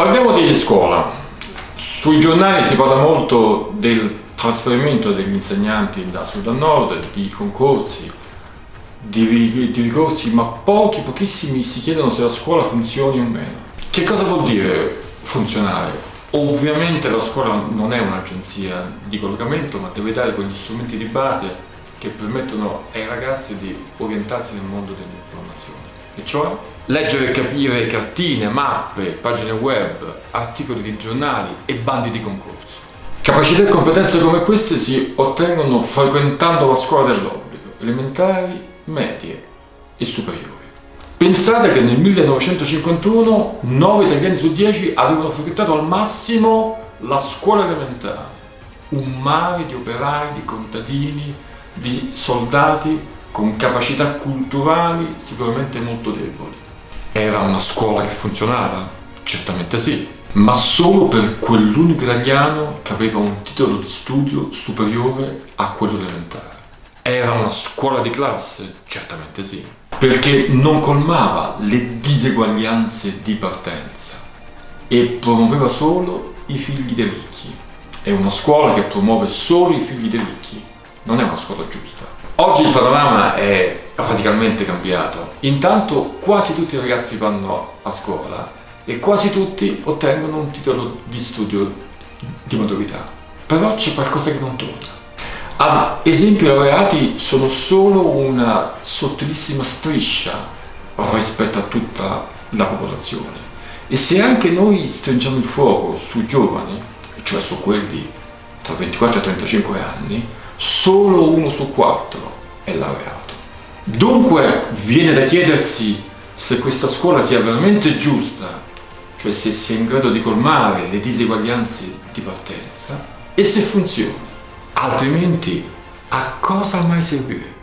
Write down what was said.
Parliamo di scuola. Sui giornali si parla molto del trasferimento degli insegnanti da sud a nord, di concorsi, di, di ricorsi, ma pochi, pochissimi si chiedono se la scuola funzioni o meno. Che cosa vuol dire funzionare? Ovviamente la scuola non è un'agenzia di collocamento, ma deve dare quegli strumenti di base che permettono ai ragazzi di orientarsi nel mondo dell'informazione. E cioè leggere e capire cartine, mappe, pagine web, articoli di giornali e bandi di concorso. Capacità e competenze come queste si ottengono frequentando la scuola dell'obbligo, elementari, medie e superiori. Pensate che nel 1951 9 italiani su 10 avevano frequentato al massimo la scuola elementare, un mare di operai, di contadini, di soldati con capacità culturali sicuramente molto deboli. Era una scuola che funzionava? Certamente sì, ma solo per quell'unico italiano che aveva un titolo di studio superiore a quello elementare. Era una scuola di classe? Certamente sì, perché non colmava le diseguaglianze di partenza e promuoveva solo i figli dei ricchi. È una scuola che promuove solo i figli dei ricchi, non è una scuola giusta. Oggi il panorama è radicalmente cambiato. Intanto quasi tutti i ragazzi vanno a scuola e quasi tutti ottengono un titolo di studio di maturità. Però c'è qualcosa che non torna. Ad esempio i laureati sono solo una sottilissima striscia rispetto a tutta la popolazione. E se anche noi stringiamo il fuoco sui giovani, cioè su quelli tra 24 e 35 anni, solo uno su quattro è laureato. Dunque viene da chiedersi se questa scuola sia veramente giusta cioè se sia in grado di colmare le diseguaglianze di partenza e se funziona, altrimenti a cosa mai servirebbe?